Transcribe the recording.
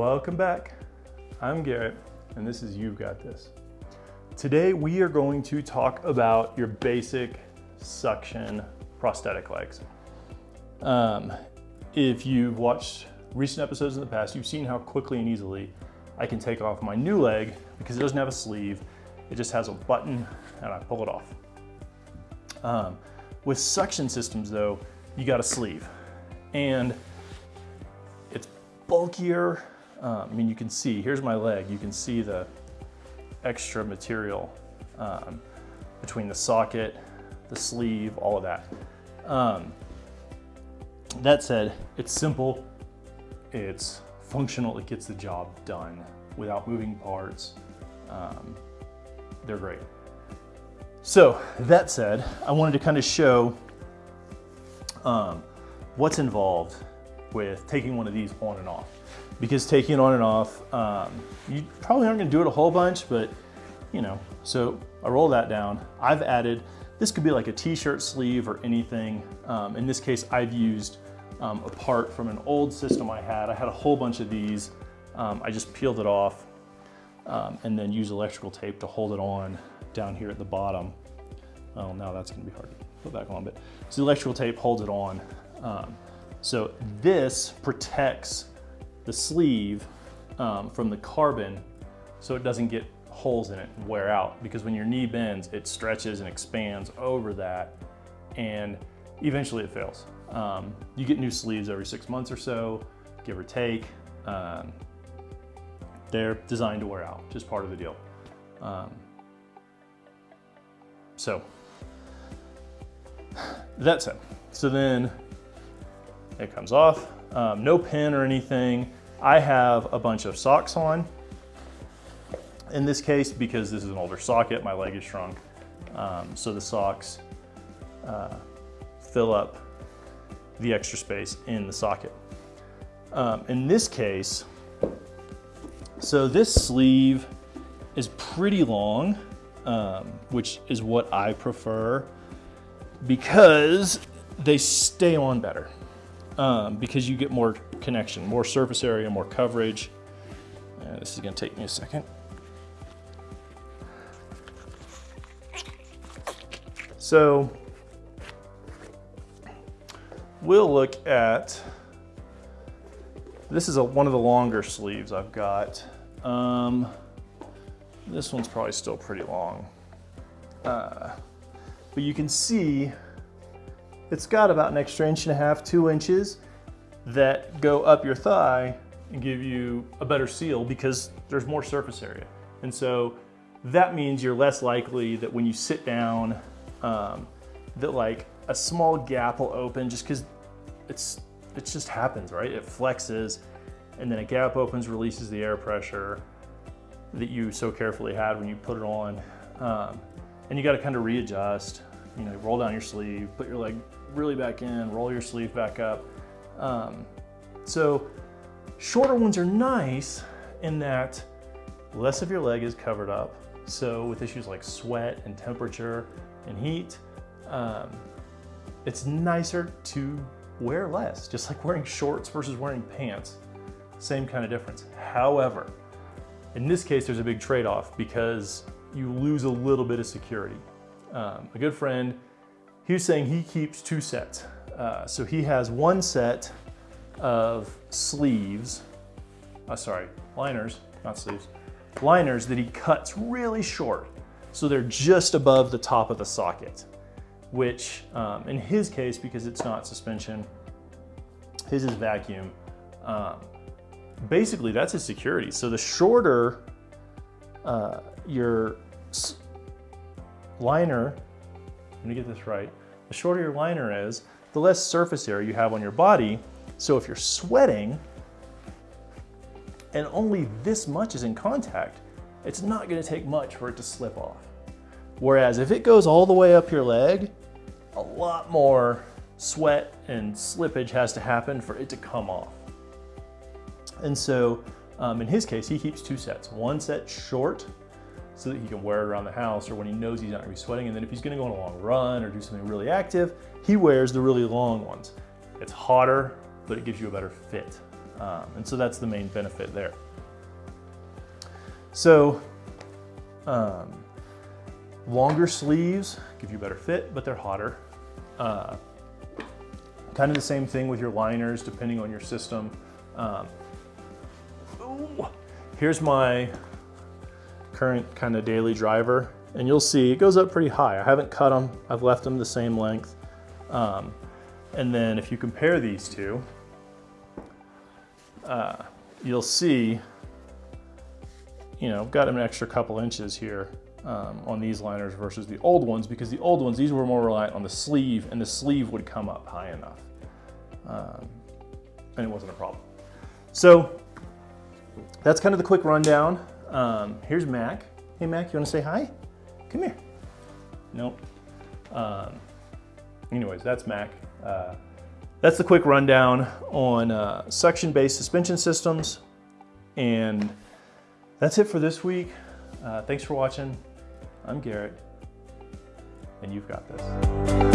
Welcome back. I'm Garrett, and this is You've Got This. Today we are going to talk about your basic suction prosthetic legs. Um, if you've watched recent episodes in the past, you've seen how quickly and easily I can take off my new leg because it doesn't have a sleeve. It just has a button and I pull it off. Um, with suction systems though, you got a sleeve and it's bulkier. Uh, I mean, you can see, here's my leg. You can see the extra material um, between the socket, the sleeve, all of that. Um, that said, it's simple, it's functional, it gets the job done without moving parts. Um, they're great. So that said, I wanted to kind of show um, what's involved with taking one of these on and off. Because taking it on and off, um, you probably aren't gonna do it a whole bunch, but you know, so I roll that down. I've added, this could be like a t-shirt sleeve or anything. Um, in this case, I've used um, a part from an old system I had. I had a whole bunch of these. Um, I just peeled it off um, and then use electrical tape to hold it on down here at the bottom. Well, now that's gonna be hard to put back on, but so the electrical tape holds it on. Um, so this protects the sleeve um, from the carbon so it doesn't get holes in it and wear out because when your knee bends, it stretches and expands over that and eventually it fails. Um, you get new sleeves every six months or so, give or take. Um, they're designed to wear out, just part of the deal. Um, so that's it. So then it comes off, um, no pin or anything. I have a bunch of socks on. In this case, because this is an older socket, my leg is shrunk. Um, so the socks uh, fill up the extra space in the socket. Um, in this case, so this sleeve is pretty long, um, which is what I prefer because they stay on better. Um, because you get more connection, more surface area, more coverage. Uh, this is gonna take me a second. So we'll look at, this is a, one of the longer sleeves I've got. Um, this one's probably still pretty long. Uh, but you can see it's got about an extra inch and a half, two inches that go up your thigh and give you a better seal because there's more surface area. And so that means you're less likely that when you sit down, um, that like a small gap will open just because it's it just happens, right? It flexes and then a gap opens, releases the air pressure that you so carefully had when you put it on. Um, and you got to kind of readjust, you know, roll down your sleeve, put your leg really back in, roll your sleeve back up. Um, so shorter ones are nice in that less of your leg is covered up. So with issues like sweat and temperature and heat, um, it's nicer to wear less, just like wearing shorts versus wearing pants. Same kind of difference. However, in this case, there's a big trade-off because you lose a little bit of security. Um, a good friend, he was saying he keeps two sets. Uh, so he has one set of sleeves, uh, sorry, liners, not sleeves, liners that he cuts really short. So they're just above the top of the socket, which um, in his case, because it's not suspension, his is vacuum, um, basically that's his security. So the shorter uh, your liner, let me get this right, the shorter your liner is, the less surface area you have on your body. So if you're sweating and only this much is in contact, it's not gonna take much for it to slip off. Whereas if it goes all the way up your leg, a lot more sweat and slippage has to happen for it to come off. And so um, in his case, he keeps two sets. One set short so that he can wear it around the house or when he knows he's not gonna be sweating. And then if he's gonna go on a long run or do something really active, he wears the really long ones. It's hotter, but it gives you a better fit. Um, and so that's the main benefit there. So um, longer sleeves give you better fit, but they're hotter. Uh, kind of the same thing with your liners, depending on your system. Um, here's my current kind of daily driver, and you'll see it goes up pretty high. I haven't cut them, I've left them the same length. Um, and then if you compare these two, uh, you'll see, you know, I've got an extra couple inches here um, on these liners versus the old ones because the old ones, these were more reliant on the sleeve and the sleeve would come up high enough. Um, and it wasn't a problem. So that's kind of the quick rundown. Um, here's Mac. Hey Mac, you wanna say hi? Come here. Nope. Um, anyways, that's Mac. Uh, that's the quick rundown on uh, suction-based suspension systems. And that's it for this week. Uh, thanks for watching. I'm Garrett, and you've got this.